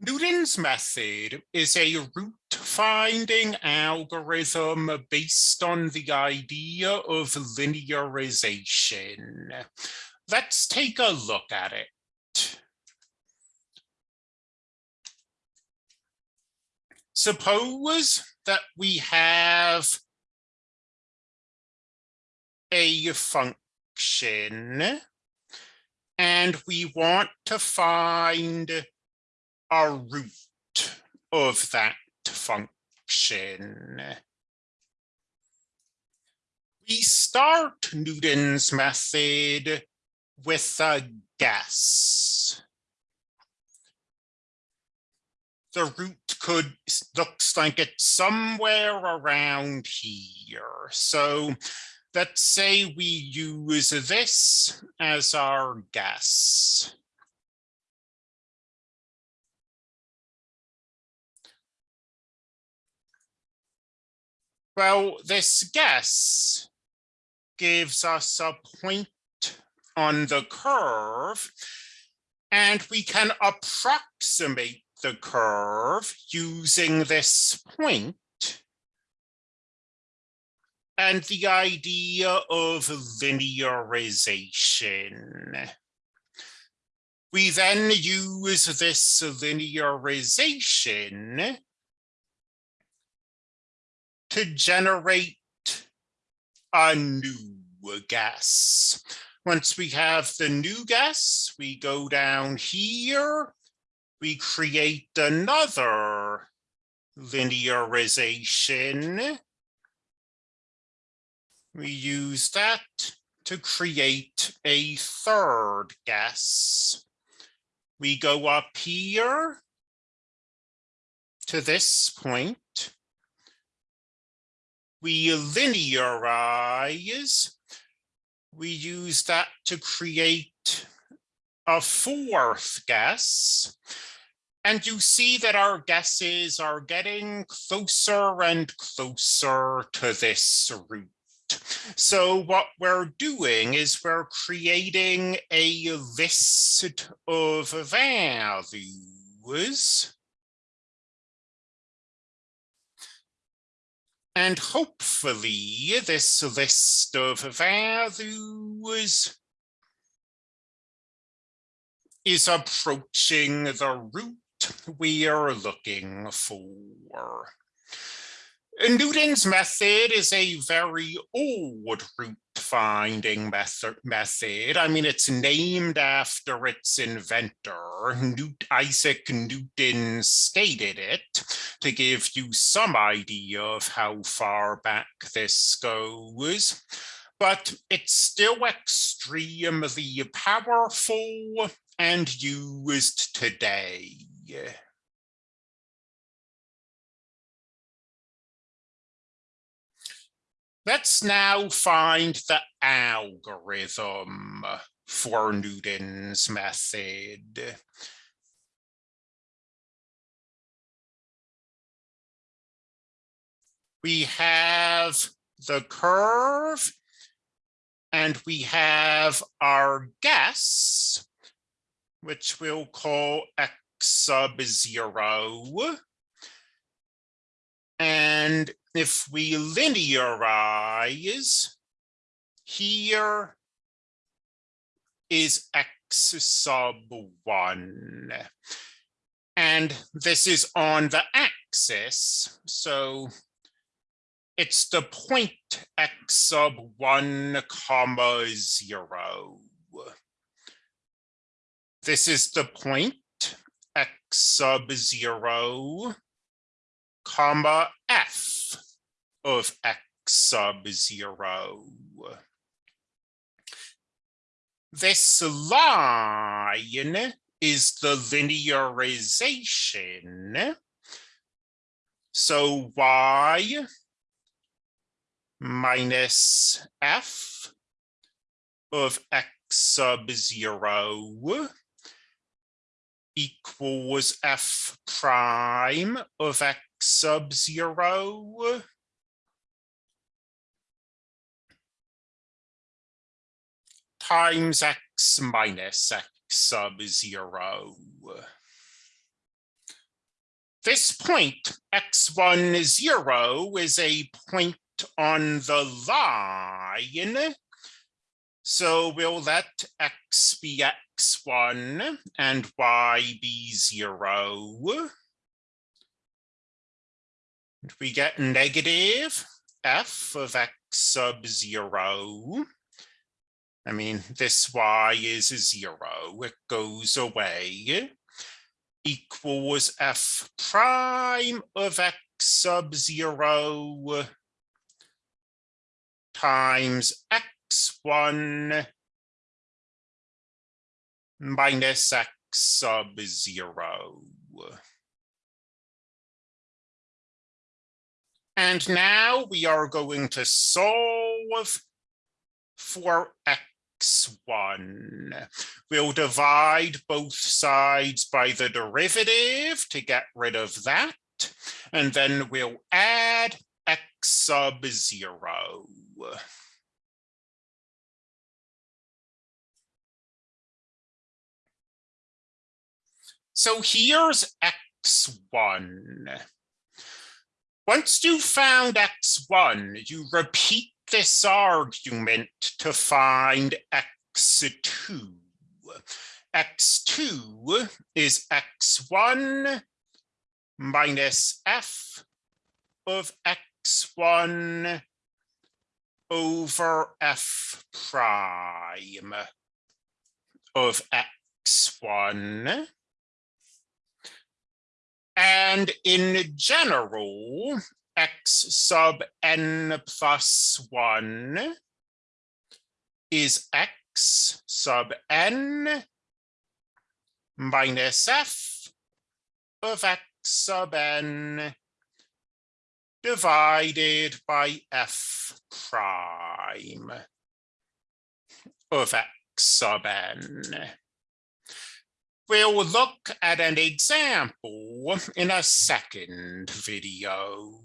Newton's method is a root finding algorithm based on the idea of linearization. Let's take a look at it. Suppose that we have a function and we want to find a root of that function. We start Newton's method with a guess. The root could looks like it's somewhere around here. So let's say we use this as our guess. Well, this guess gives us a point on the curve, and we can approximate the curve using this point and the idea of linearization. We then use this linearization to generate a new guess. Once we have the new guess, we go down here, we create another linearization. We use that to create a third guess. We go up here to this point we linearize, we use that to create a fourth guess. And you see that our guesses are getting closer and closer to this root. So what we're doing is we're creating a list of values And hopefully this list of values is approaching the root we are looking for. Newton's method is a very old root finding method. I mean, it's named after its inventor. Newt Isaac Newton stated it to give you some idea of how far back this goes. But it's still extremely powerful and used today. Let's now find the algorithm for Newton's method. We have the curve and we have our guess, which we'll call x sub zero. And if we linearize, here is x sub 1. And this is on the axis, so it's the point x sub 1 comma 0. This is the point x sub 0 comma f of x sub zero. This line is the linearization. So y minus f of x sub zero equals f prime of x sub zero times x minus x sub zero. this point, x1 zero is a point on the line. So we'll let x be x1 and y be zero. We get negative f of x sub zero. I mean, this y is a zero, it goes away, equals f prime of x sub zero times x1 minus x sub zero. And now we are going to solve for x1. We'll divide both sides by the derivative to get rid of that. And then we'll add x sub zero. So here's x1. Once you found x1, you repeat this argument to find x2. x2 is x1 minus f of x1 over f prime of x1. And in general, x sub n plus 1 is x sub n minus f of x sub n divided by f prime of x sub n. We'll look at an example in a second video.